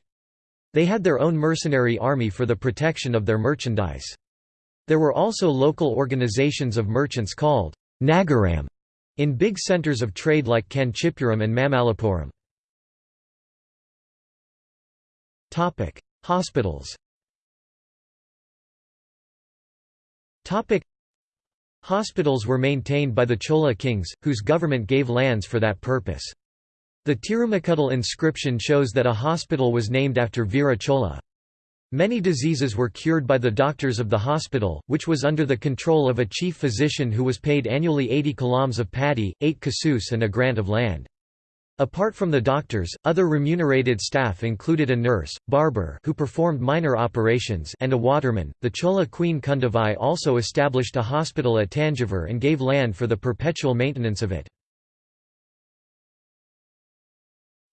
They had their own mercenary army for the protection of their merchandise. There were also local organizations of merchants called Nagaram in big centers of trade like Kanchipuram and Mamallapuram. Hospitals. Topic: Hospitals were maintained by the Chola kings, whose government gave lands for that purpose. The Tirumakudal inscription shows that a hospital was named after Veera Chola. Many diseases were cured by the doctors of the hospital, which was under the control of a chief physician who was paid annually 80 kilams of paddy, 8 kasus and a grant of land. Apart from the doctors, other remunerated staff included a nurse, barber who performed minor operations and a waterman. The Chola queen Kundavai also established a hospital at Tanjavur and gave land for the perpetual maintenance of it.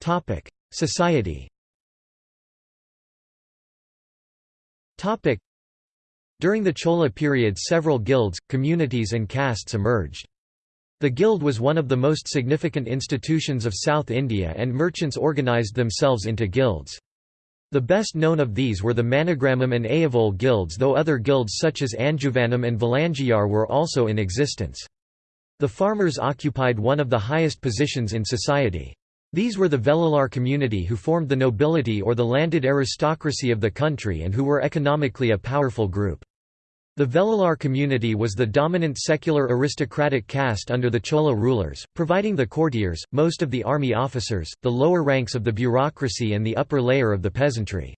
Topic: Society. Topic: During the Chola period several guilds, communities and castes emerged. The guild was one of the most significant institutions of South India and merchants organised themselves into guilds. The best known of these were the Manigramam and Ayavol guilds though other guilds such as Anjuvanam and Valanjiyar were also in existence. The farmers occupied one of the highest positions in society. These were the Velalar community who formed the nobility or the landed aristocracy of the country and who were economically a powerful group. The Velalar community was the dominant secular aristocratic caste under the Chola rulers, providing the courtiers, most of the army officers, the lower ranks of the bureaucracy and the upper layer of the peasantry.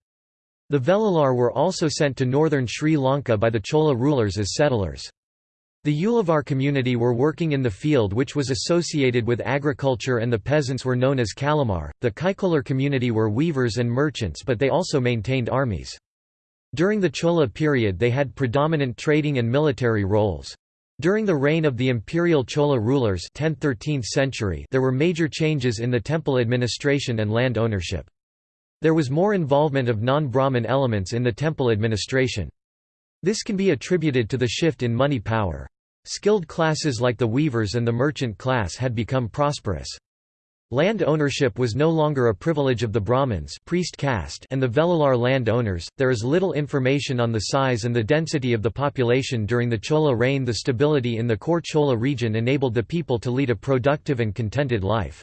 The Velalar were also sent to northern Sri Lanka by the Chola rulers as settlers. The Ulavar community were working in the field which was associated with agriculture and the peasants were known as Kalamar. The Kaikolar community were weavers and merchants but they also maintained armies. During the Chola period they had predominant trading and military roles. During the reign of the imperial Chola rulers 10th–13th century there were major changes in the temple administration and land ownership. There was more involvement of non-Brahmin elements in the temple administration. This can be attributed to the shift in money power. Skilled classes like the weavers and the merchant class had become prosperous. Land ownership was no longer a privilege of the Brahmins priest caste and the Velalar land owners. There is little information on the size and the density of the population during the Chola reign. The stability in the core Chola region enabled the people to lead a productive and contented life.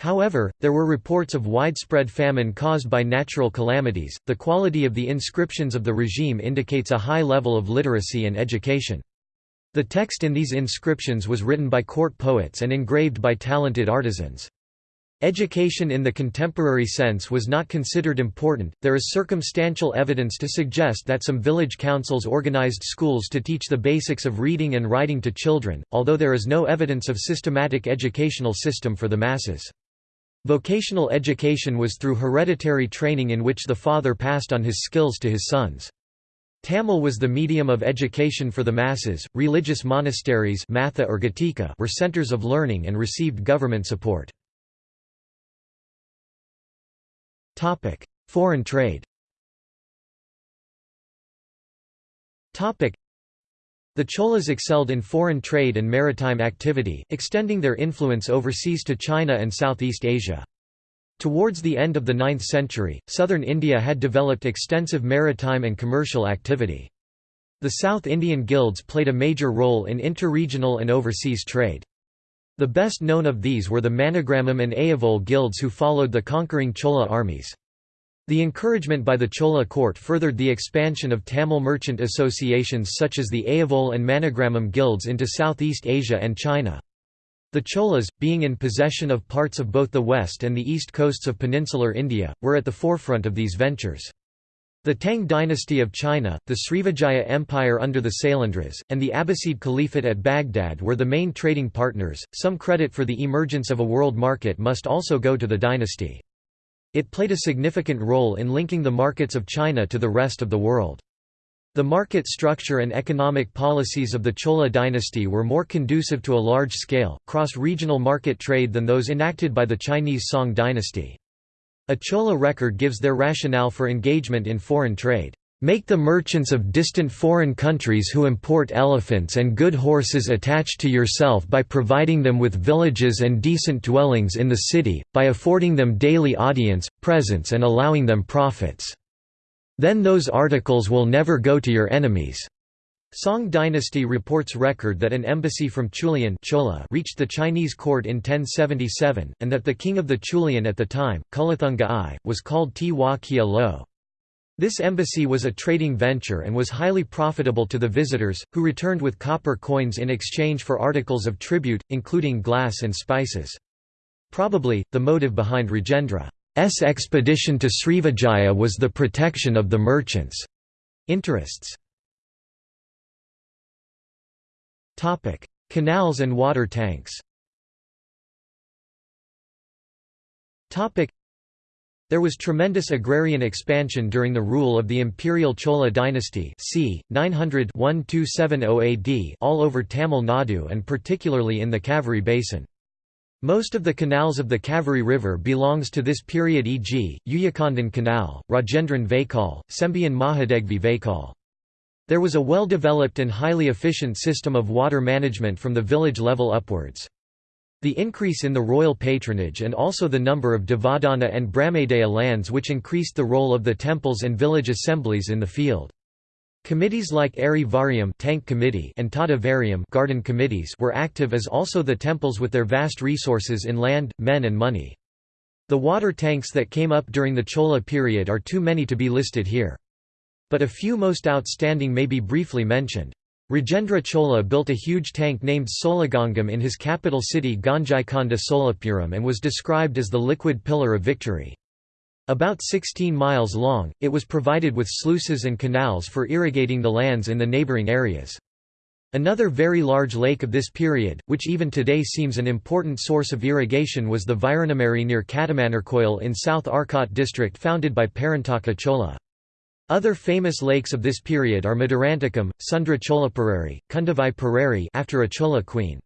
However, there were reports of widespread famine caused by natural calamities. The quality of the inscriptions of the regime indicates a high level of literacy and education. The text in these inscriptions was written by court poets and engraved by talented artisans. Education in the contemporary sense was not considered important. There is circumstantial evidence to suggest that some village councils organized schools to teach the basics of reading and writing to children, although there is no evidence of systematic educational system for the masses. Vocational education was through hereditary training in which the father passed on his skills to his sons. Tamil was the medium of education for the masses. Religious monasteries matha or were centers of learning and received government support. Topic: Foreign trade. Topic: The Cholas excelled in foreign trade and maritime activity, extending their influence overseas to China and Southeast Asia. Towards the end of the 9th century, southern India had developed extensive maritime and commercial activity. The South Indian guilds played a major role in interregional and overseas trade. The best known of these were the Manigramam and Ayavol guilds who followed the conquering Chola armies. The encouragement by the Chola court furthered the expansion of Tamil merchant associations such as the Ayavol and Manigramam guilds into Southeast Asia and China. The Cholas, being in possession of parts of both the west and the east coasts of peninsular India, were at the forefront of these ventures. The Tang dynasty of China, the Srivijaya Empire under the Sailendras, and the Abbasid Caliphate at Baghdad were the main trading partners. Some credit for the emergence of a world market must also go to the dynasty. It played a significant role in linking the markets of China to the rest of the world. The market structure and economic policies of the Chola dynasty were more conducive to a large-scale, cross-regional market trade than those enacted by the Chinese Song dynasty. A Chola record gives their rationale for engagement in foreign trade. Make the merchants of distant foreign countries who import elephants and good horses attached to yourself by providing them with villages and decent dwellings in the city, by affording them daily audience, presents and allowing them profits. Then those articles will never go to your enemies. Song dynasty reports record that an embassy from Chulian Chola reached the Chinese court in 1077, and that the king of the Chulian at the time, Kulathunga I, was called Tiwa Kia Lo. This embassy was a trading venture and was highly profitable to the visitors, who returned with copper coins in exchange for articles of tribute, including glass and spices. Probably, the motive behind Rajendra S expedition to Srivijaya was the protection of the merchants' interests. Canals and water tanks Topic: there was tremendous agrarian expansion during the rule of the imperial Chola dynasty c. 900 AD all over Tamil Nadu and particularly in the Kaveri basin. Most of the canals of the Kaveri River belongs to this period e.g., Uyakondan Canal, Rajendran Vaikal, Sembian Mahadevi Vaikal. There was a well-developed and highly efficient system of water management from the village level upwards. The increase in the royal patronage and also the number of Devadana and Brahmadaya lands which increased the role of the temples and village assemblies in the field. Committees like Ari Variam tank committee and Tada Variam garden committees were active as also the temples with their vast resources in land, men and money. The water tanks that came up during the Chola period are too many to be listed here. But a few most outstanding may be briefly mentioned. Rajendra Chola built a huge tank named Solagangam in his capital city Gangaikonda Cholapuram and was described as the liquid pillar of victory. About 16 miles long, it was provided with sluices and canals for irrigating the lands in the neighbouring areas. Another very large lake of this period, which even today seems an important source of irrigation was the Viranamari near Katamanarkoil in South Arcot district founded by Parantaka Chola. Other famous lakes of this period are Madurantakam, Sundra Cholaparari, Kundavai Parari after a Chola queen.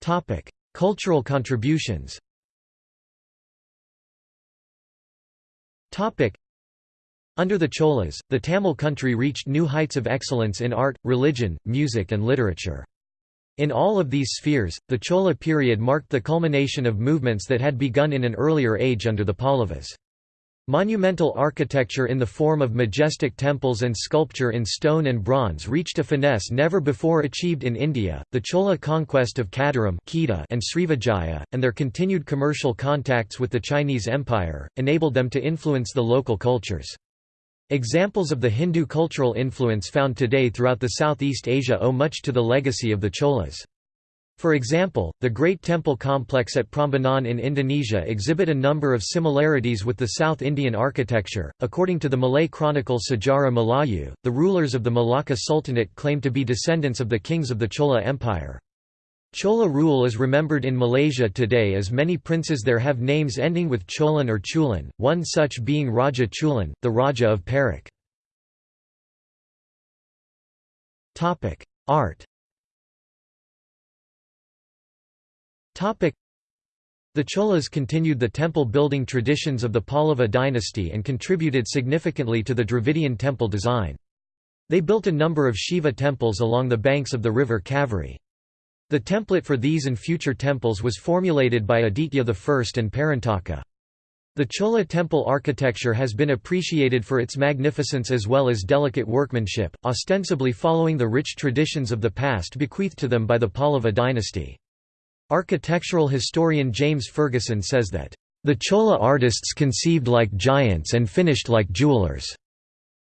Topic: Cultural contributions Topic: Under the Cholas, the Tamil country reached new heights of excellence in art, religion, music and literature. In all of these spheres, the Chola period marked the culmination of movements that had begun in an earlier age under the Pallavas. Monumental architecture in the form of majestic temples and sculpture in stone and bronze reached a finesse never before achieved in India. The Chola conquest of Kadaram and Srivijaya, and their continued commercial contacts with the Chinese Empire, enabled them to influence the local cultures. Examples of the Hindu cultural influence found today throughout the Southeast Asia owe much to the legacy of the Cholas. For example, the Great Temple complex at Prambanan in Indonesia exhibit a number of similarities with the South Indian architecture. According to the Malay chronicle Sejarah Melayu, the rulers of the Malacca Sultanate claim to be descendants of the kings of the Chola Empire. Chola rule is remembered in Malaysia today as many princes there have names ending with Cholan or Chulan, one such being Raja Chulan, the Raja of Perak. Art The Cholas continued the temple-building traditions of the Pallava dynasty and contributed significantly to the Dravidian temple design. They built a number of Shiva temples along the banks of the river Kaveri. The template for these and future temples was formulated by Aditya I and Parantaka. The Chola temple architecture has been appreciated for its magnificence as well as delicate workmanship, ostensibly following the rich traditions of the past bequeathed to them by the Pallava dynasty. Architectural historian James Fergusson says that, "...the Chola artists conceived like giants and finished like jewelers."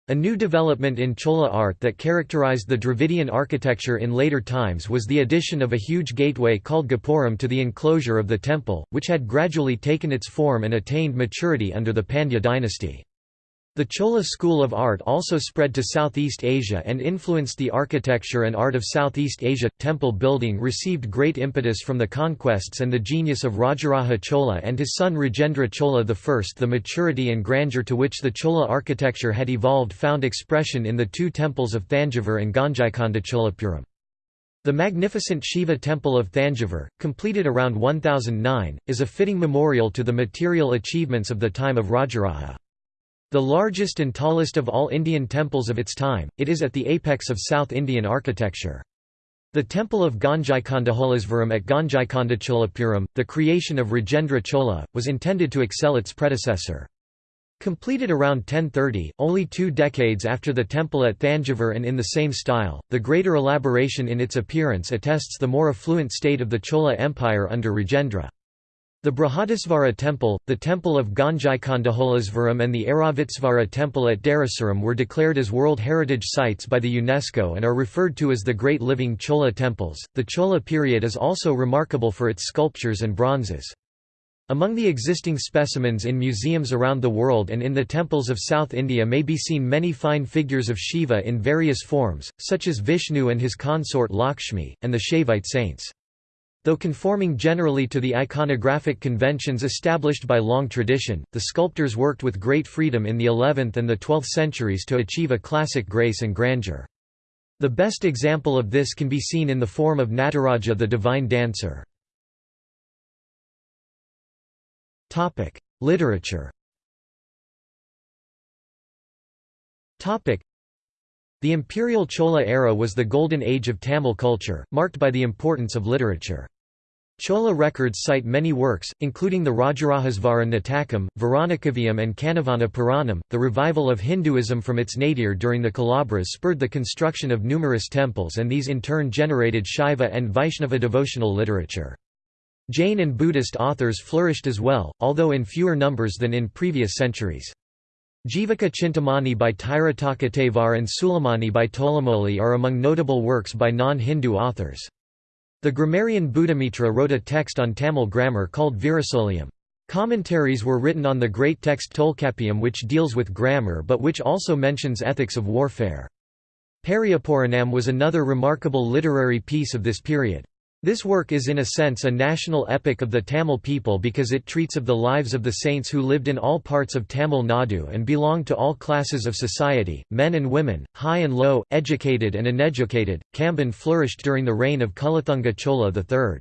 A new development in Chola art that characterized the Dravidian architecture in later times was the addition of a huge gateway called Gopuram to the enclosure of the temple, which had gradually taken its form and attained maturity under the Pandya dynasty. The Chola school of art also spread to Southeast Asia and influenced the architecture and art of Southeast Asia. Temple building received great impetus from the conquests and the genius of Rajaraja Chola and his son Rajendra Chola I. The maturity and grandeur to which the Chola architecture had evolved found expression in the two temples of Thanjavur and Gangaikonda Cholapuram. The magnificent Shiva temple of Thanjavur, completed around 1009, is a fitting memorial to the material achievements of the time of Rajaraja. The largest and tallest of all Indian temples of its time, it is at the apex of South Indian architecture. The temple of Gangaikondacholisvaram at Gangaikondacholapuram, the creation of Rajendra Chola, was intended to excel its predecessor. Completed around 1030, only two decades after the temple at Thanjavur and in the same style, the greater elaboration in its appearance attests the more affluent state of the Chola Empire under Rajendra. The Brihadisvara temple, the temple of Gangaikondacholisvaram and the Airavatesvara temple at Darasuram were declared as World Heritage Sites by the UNESCO and are referred to as the Great Living Chola temples. The Chola period is also remarkable for its sculptures and bronzes. Among the existing specimens in museums around the world and in the temples of South India may be seen many fine figures of Shiva in various forms, such as Vishnu and his consort Lakshmi, and the Shaivite saints. Though conforming generally to the iconographic conventions established by long tradition, the sculptors worked with great freedom in the 11th and the 12th centuries to achieve a classic grace and grandeur. The best example of this can be seen in the form of Nataraja the divine dancer. Literature the imperial Chola era was the golden age of Tamil culture, marked by the importance of literature. Chola records cite many works, including the Rajarajesvara Natakam, Varanakavyam and Kanavana Puranam. The revival of Hinduism from its nadir during the Kalabras spurred the construction of numerous temples and these in turn generated Shaiva and Vaishnava devotional literature. Jain and Buddhist authors flourished as well, although in fewer numbers than in previous centuries. Jivaka Chintamani by Tirutakkatevar and Sulamani by Tolamoli are among notable works by non-Hindu authors. The grammarian Buddhamitra wrote a text on Tamil grammar called Virasoliyam. Commentaries were written on the great text Tolkappiyam which deals with grammar but which also mentions ethics of warfare. Periyapuranam was another remarkable literary piece of this period. This work is in a sense a national epic of the Tamil people because it treats of the lives of the saints who lived in all parts of Tamil Nadu and belonged to all classes of society, men and women, high and low, educated and uneducated. Kamban flourished during the reign of Kulathunga Chola III.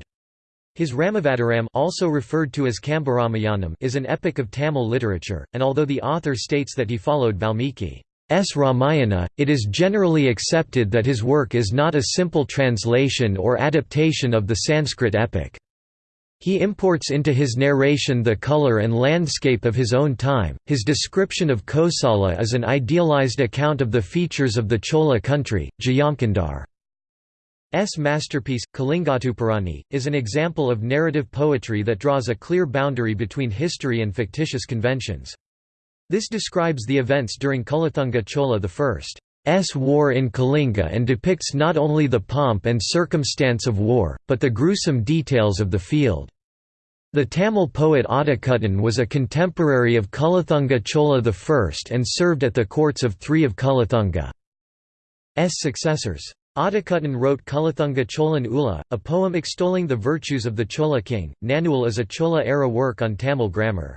His Ramavataram also referred to as Kambaramayanam is an epic of Tamil literature, and although the author states that he followed Valmiki S. Ramayana, it is generally accepted that his work is not a simple translation or adaptation of the Sanskrit epic. He imports into his narration the color and landscape of his own time. His description of Kosala is an idealized account of the features of the Chola country. Jayamkandar's masterpiece, Kalingatuparani, is an example of narrative poetry that draws a clear boundary between history and fictitious conventions. This describes the events during Kulathunga Chola I's war in Kalinga and depicts not only the pomp and circumstance of war, but the gruesome details of the field. The Tamil poet Adikuttan was a contemporary of Kulathunga Chola I and served at the courts of three of Kulathunga's successors. Adikuttan wrote Kulathunga Cholan Ula, a poem extolling the virtues of the Chola king. Nannul is a Chola-era work on Tamil grammar.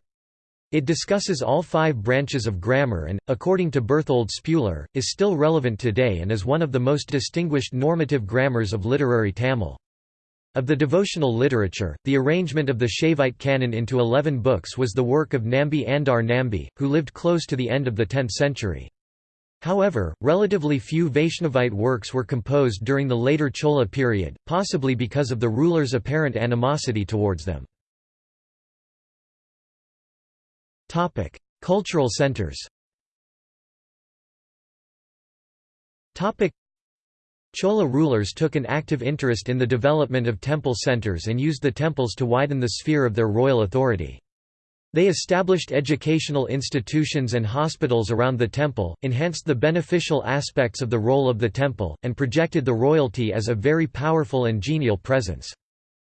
It discusses all five branches of grammar and, according to Berthold Spuler, is still relevant today and is one of the most distinguished normative grammars of literary Tamil. Of the devotional literature, the arrangement of the Shaivite canon into eleven books was the work of Nambi Andar Nambi, who lived close to the end of the 10th century. However, relatively few Vaishnavite works were composed during the later Chola period, possibly because of the rulers' apparent animosity towards them. Cultural centers Chola rulers took an active interest in the development of temple centers and used the temples to widen the sphere of their royal authority. They established educational institutions and hospitals around the temple, enhanced the beneficial aspects of the role of the temple, and projected the royalty as a very powerful and genial presence.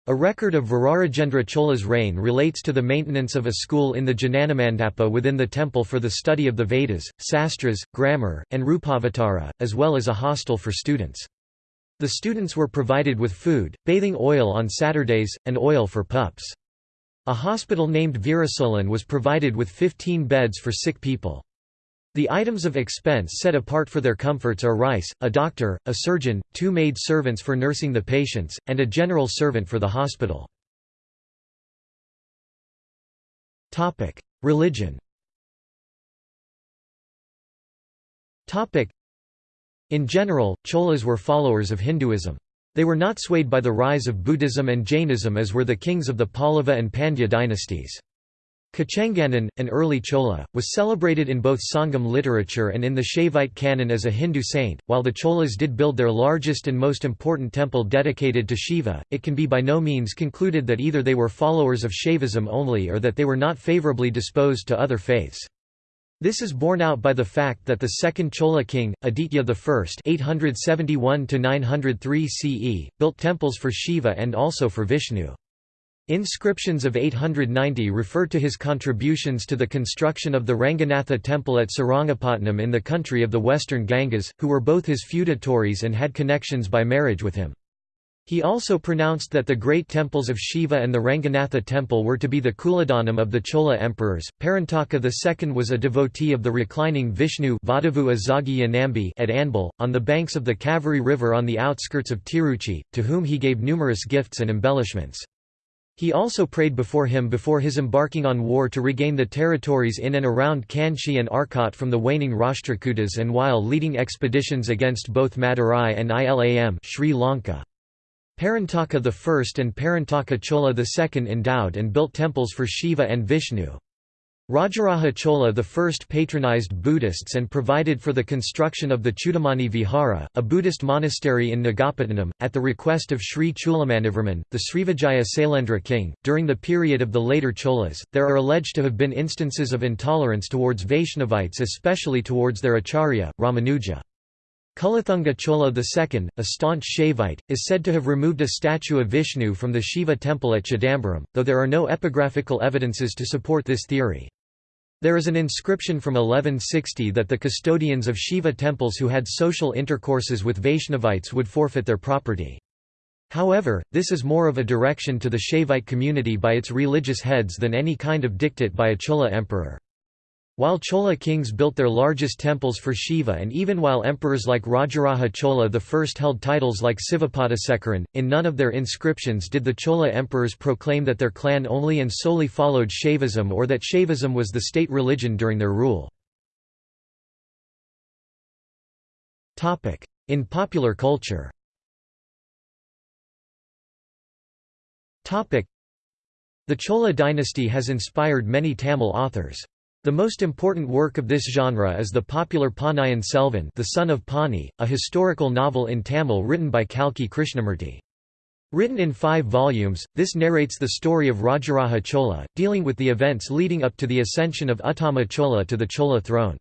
A record of Virarajendra Chola's reign relates to the maintenance of a school in the Jananamandapa within the temple for the study of the Vedas, Sastras, grammar, and Rupavatara, as well as a hostel for students. The students were provided with food, bathing oil on Saturdays, and oil for pups. A hospital named Veerasolan was provided with 15 beds for sick people. The items of expense set apart for their comforts are rice, a doctor, a surgeon, two maid servants for nursing the patients, and a general servant for the hospital. Religion In general, Cholas were followers of Hinduism. They were not swayed by the rise of Buddhism and Jainism as were the kings of the Pallava and Pandya dynasties. Kocengannan, an early Chola, was celebrated in both Sangam literature and in the Shaivite canon as a Hindu saint. While the Cholas did build their largest and most important temple dedicated to Shiva, it can be by no means concluded that either they were followers of Shaivism only or that they were not favorably disposed to other faiths. This is borne out by the fact that the second Chola king, Aditya I (871–903 CE), built temples for Shiva and also for Vishnu. Inscriptions of 890 refer to his contributions to the construction of the Ranganatha temple at Srirangapatnam in the country of the western Gangas, who were both his feudatories and had connections by marriage with him. He also pronounced that the great temples of Shiva and the Ranganatha temple were to be the Kuladhanam of the Chola emperors. Parantaka II was a devotee of the reclining Vishnu at Anbil, on the banks of the Kaveri River on the outskirts of Tiruchi, to whom he gave numerous gifts and embellishments. He also prayed before him before his embarking on war to regain the territories in and around Kanchi and Arcot from the waning Rashtrakutas and while leading expeditions against both Madurai and Ilam Sri Lanka. Parantaka I and Parantaka Chola II endowed and built temples for Shiva and Vishnu. Rajaraja Chola I patronized Buddhists and provided for the construction of the Chudamani Vihara, a Buddhist monastery in Nagapattinam, at the request of Sri Chulamanivarman, the Srivijaya Sailendra king. During the period of the later Cholas, there are alleged to have been instances of intolerance towards Vaishnavites, especially towards their acharya, Ramanuja. Kulathunga Chola II, a staunch Shaivite, is said to have removed a statue of Vishnu from the Shiva temple at Chidambaram, though there are no epigraphical evidences to support this theory. There is an inscription from 1160 that the custodians of Shiva temples who had social intercourses with Vaishnavites would forfeit their property. However, this is more of a direction to the Shaivite community by its religious heads than any kind of diktat by a Chola emperor. While Chola kings built their largest temples for Shiva and even while emperors like Rajaraja Chola I held titles like Sivapadasekaran, in none of their inscriptions did the Chola emperors proclaim that their clan only and solely followed Shaivism or that Shaivism was the state religion during their rule. In popular culture The Chola dynasty has inspired many Tamil authors. The most important work of this genre is the popular Ponniyin Selvan The Son of Ponni, a historical novel in Tamil written by Kalki Krishnamurti. Written in five volumes, this narrates the story of Rajaraja Chola, dealing with the events leading up to the ascension of Uttama Chola to the Chola throne.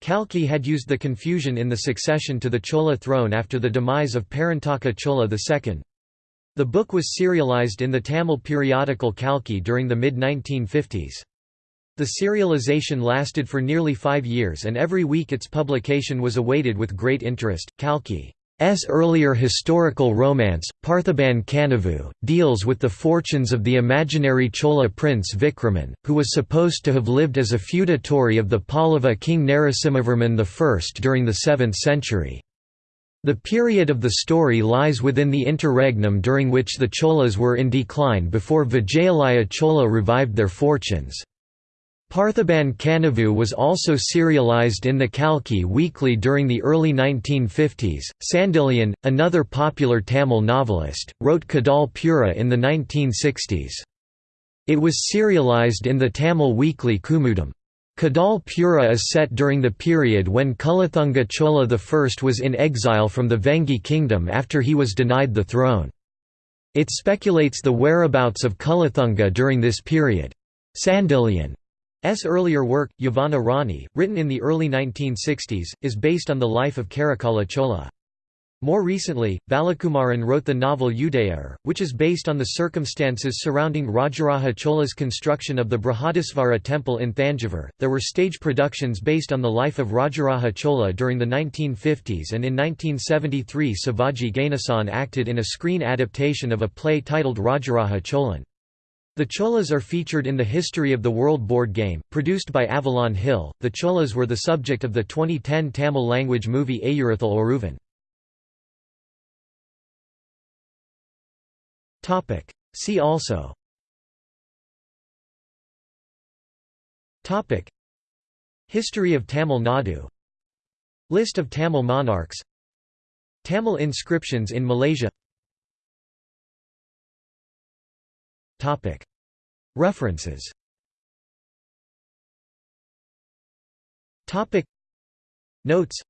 Kalki had used the confusion in the succession to the Chola throne after the demise of Parantaka Chola II. The book was serialized in the Tamil periodical Kalki during the mid-1950s. The serialization lasted for nearly five years and every week its publication was awaited with great interest. Kalki's earlier historical romance, Parthiban Kanavu, deals with the fortunes of the imaginary Chola prince Vikraman, who was supposed to have lived as a feudatory of the Pallava king Narasimhavarman I during the 7th century. The period of the story lies within the interregnum during which the Cholas were in decline before Vijayalaya Chola revived their fortunes. Parthiban Kanavu was also serialized in the Kalki Weekly during the early 1950s. Sandilyan, another popular Tamil novelist, wrote Kadal Pura in the 1960s. It was serialized in the Tamil weekly Kumudam. Kadal Pura is set during the period when Kulathunga Chola I was in exile from the Vengi kingdom after he was denied the throne. It speculates the whereabouts of Kulathunga during this period. Sandilyan S. earlier work, Yavana Rani, written in the early 1960s, is based on the life of Karikala Chola. More recently, Balakumaran wrote the novel Udayar, which is based on the circumstances surrounding Rajaraja Chola's construction of the Brihadisvara temple in Thanjavur. There were stage productions based on the life of Rajaraja Chola during the 1950s, and in 1973 Sivaji Ganesan acted in a screen adaptation of a play titled Rajaraja Cholan. The Cholas are featured in the History of the World board game, produced by Avalon Hill. The Cholas were the subject of the 2010 Tamil language movie Aayirathil Oruvan. Topic. See also. Topic. History of Tamil Nadu. List of Tamil monarchs. Tamil inscriptions in Malaysia. References. Notes.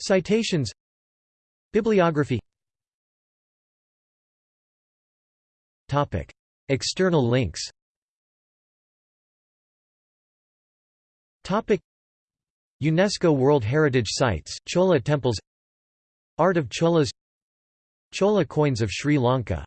Citations. Bibliography. External links. UNESCO World Heritage Sites, Chola Temples. Art of Cholas. Chola coins of Sri Lanka